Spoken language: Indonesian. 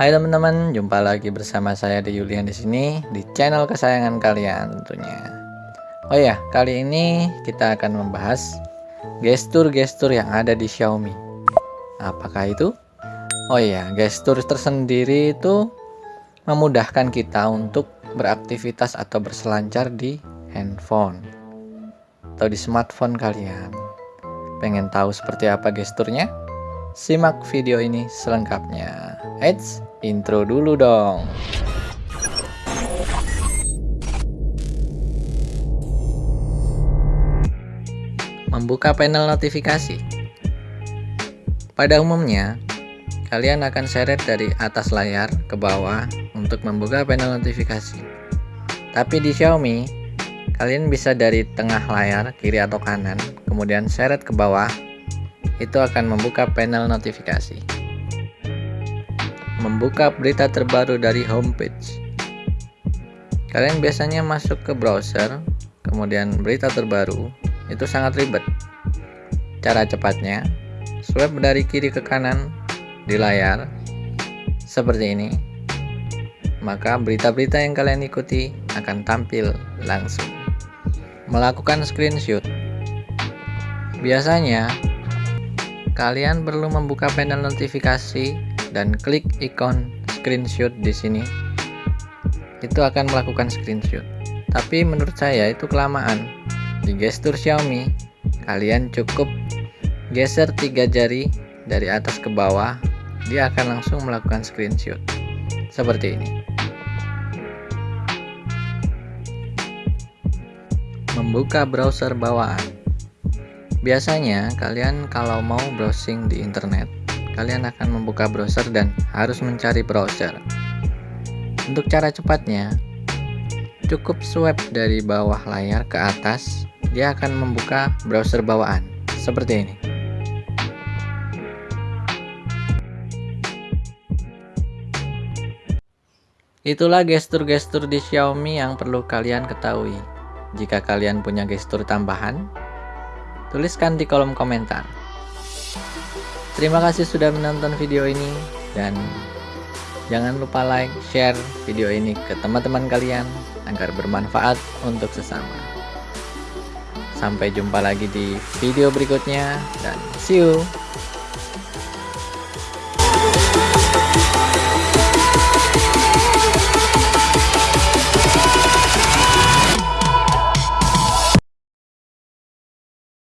Hai teman-teman, jumpa lagi bersama saya di Yulian di sini di channel kesayangan kalian tentunya. Oh ya, kali ini kita akan membahas gestur-gestur yang ada di Xiaomi. Apakah itu? Oh iya, gestur tersendiri itu memudahkan kita untuk beraktivitas atau berselancar di handphone atau di smartphone kalian. Pengen tahu seperti apa gesturnya? Simak video ini selengkapnya. Eits, intro dulu dong. Membuka panel notifikasi. Pada umumnya, kalian akan seret dari atas layar ke bawah untuk membuka panel notifikasi. Tapi di Xiaomi, kalian bisa dari tengah layar, kiri atau kanan, kemudian seret ke bawah itu akan membuka panel notifikasi. Membuka berita terbaru dari homepage. Kalian biasanya masuk ke browser, kemudian berita terbaru, itu sangat ribet. Cara cepatnya, swipe dari kiri ke kanan di layar, seperti ini. Maka berita-berita yang kalian ikuti akan tampil langsung. Melakukan screenshot. Biasanya Kalian perlu membuka panel notifikasi dan klik ikon screenshot di sini. Itu akan melakukan screenshot. Tapi menurut saya itu kelamaan. Di gestur Xiaomi, kalian cukup geser tiga jari dari atas ke bawah, dia akan langsung melakukan screenshot. Seperti ini. Membuka browser bawaan. Biasanya kalian kalau mau browsing di internet, kalian akan membuka browser dan harus mencari browser. Untuk cara cepatnya, cukup swipe dari bawah layar ke atas, dia akan membuka browser bawaan, seperti ini. Itulah gestur-gestur di Xiaomi yang perlu kalian ketahui. Jika kalian punya gestur tambahan, Tuliskan di kolom komentar. Terima kasih sudah menonton video ini dan jangan lupa like, share video ini ke teman-teman kalian agar bermanfaat untuk sesama. Sampai jumpa lagi di video berikutnya dan see you.